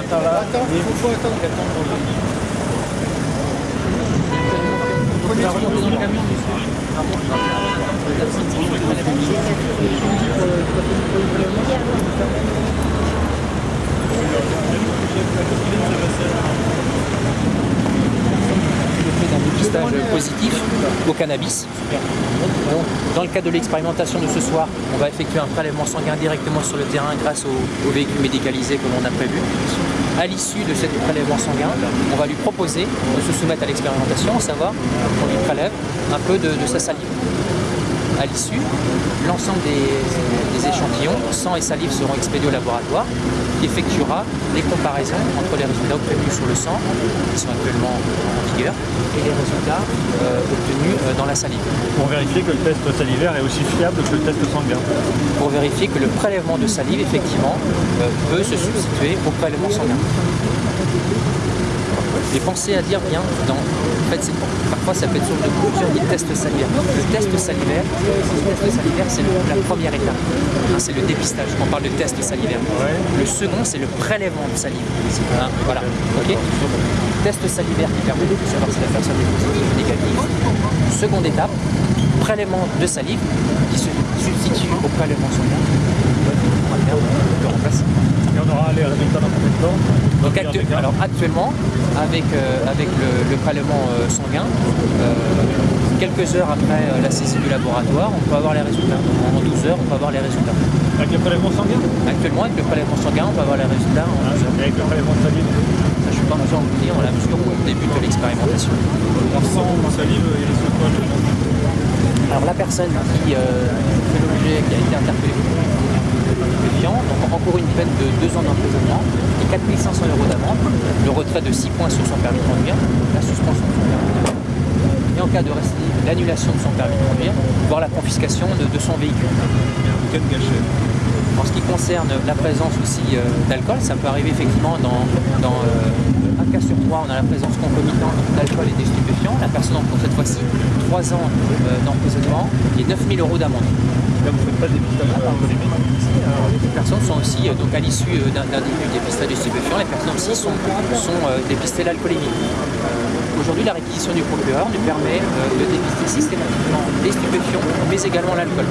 attends là. Il faut attendre d'un dépistage positif au cannabis. Dans le cadre de l'expérimentation de ce soir, on va effectuer un prélèvement sanguin directement sur le terrain grâce au, véhicule médicalisé comme on a prévu. À l'issue de ce prélèvement sanguin, on va lui proposer de se soumettre à l'expérimentation, à savoir qu'on lui prélève un peu de, sa salive. À l'issue, l'ensemble des, échantillons, sang et salive seront expédiés au laboratoire qui effectuera des comparaisons entre les résultats obtenus sur le sang, qui sont actuellement en vigueur, et les résultats euh, obtenus euh, dans la salive. Pour vérifier que le test salivaire est aussi fiable que le test sanguin. Pour vérifier que le prélèvement de salive, effectivement, euh, peut se substituer au prélèvement sanguin. Et pensez à dire bien, dans, fait, parfois ça peut être sur de conclusion des tests salivaires. Le test salivaire, le test salivaire c'est la première étape. Hein, c'est le dépistage on parle de test salivaire. Le second, c'est le prélèvement de salive. Hein, voilà. ok test salivaire qui permet de savoir si la personne est positive ou négative. Seconde étape, prélèvement de salive qui se substitue au prélèvement sanguin. On va faire le remplacer. On aura les résultats dans combien de temps donc actu alors actuellement, avec, euh, avec le, le prélèvement euh, sanguin, euh, quelques heures après la saisie du laboratoire, on peut avoir les résultats. En 12 heures, on peut avoir les résultats. Avec le prélèvement sanguin? Actuellement, avec le prélèvement sanguin, on peut avoir les résultats en 12 heures. Et avec le prélèvement de salive Ça, je ne suis pas en mesure de vous dire, on la mesure au début de l'expérimentation. Mon sang, ma salive, il reste quoi le Alors la personne qui euh, fait l'objet, qui a été interpellée une peine de 2 ans d'emprisonnement et 4500 euros d'amende, le retrait de 6 points sur son permis de conduire, la suspension de son permis de conduire, et en cas de récidive, l'annulation de son permis de conduire, voire la confiscation de, de son véhicule. Gâchette En ce qui concerne la présence aussi euh, d'alcool, ça peut arriver effectivement dans, dans euh, un cas sur trois, on a la présence concomitante d'alcool et des stupéfiants. La personne encourt cette fois-ci 3 ans euh, d'emprisonnement et 9000 euros d'amende. Là, vous ne faites pas de dépistage alcoolémique Euh, donc à l'issue euh, d'un d'un dépistage des stupéfiants, les personnes aussi sont, sont euh, dépistées l'alcoolémie. Aujourd'hui, la réquisition du procureur nous permet de dépister systématiquement les stupéfiants, mais également l'alcool.